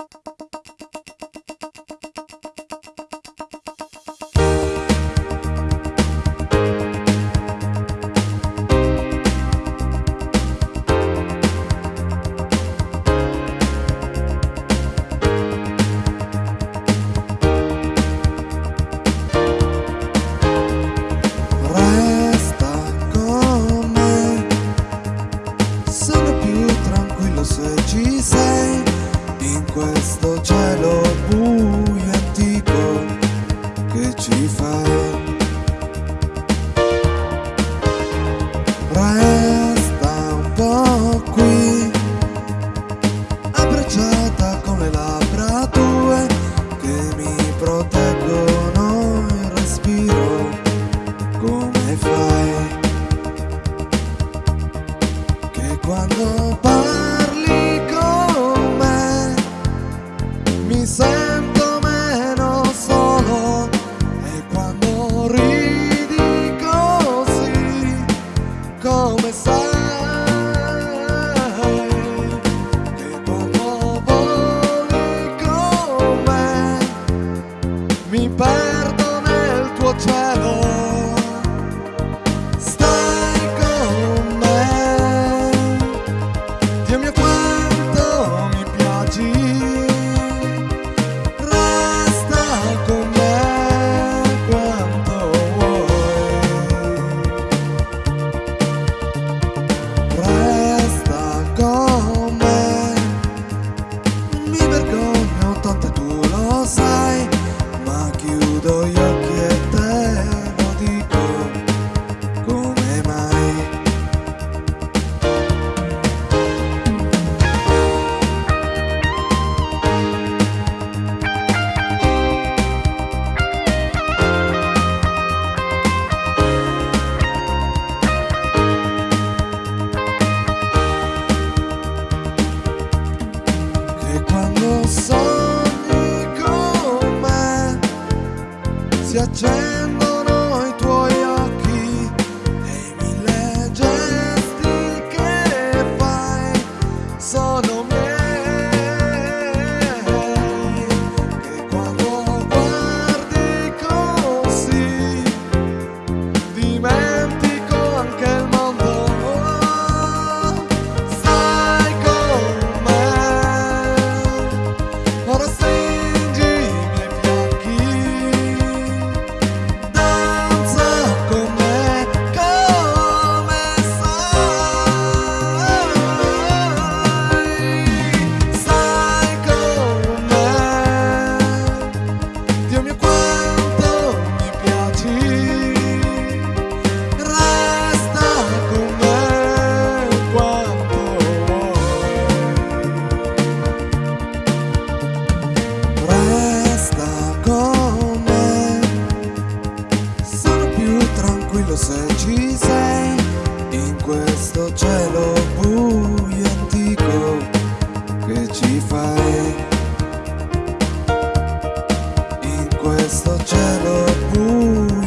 you in questo cielo buio antico che ci fai Stai con me, Dio mio quanto mi si accende. questo cielo buio antico che ci fai. In questo cielo buio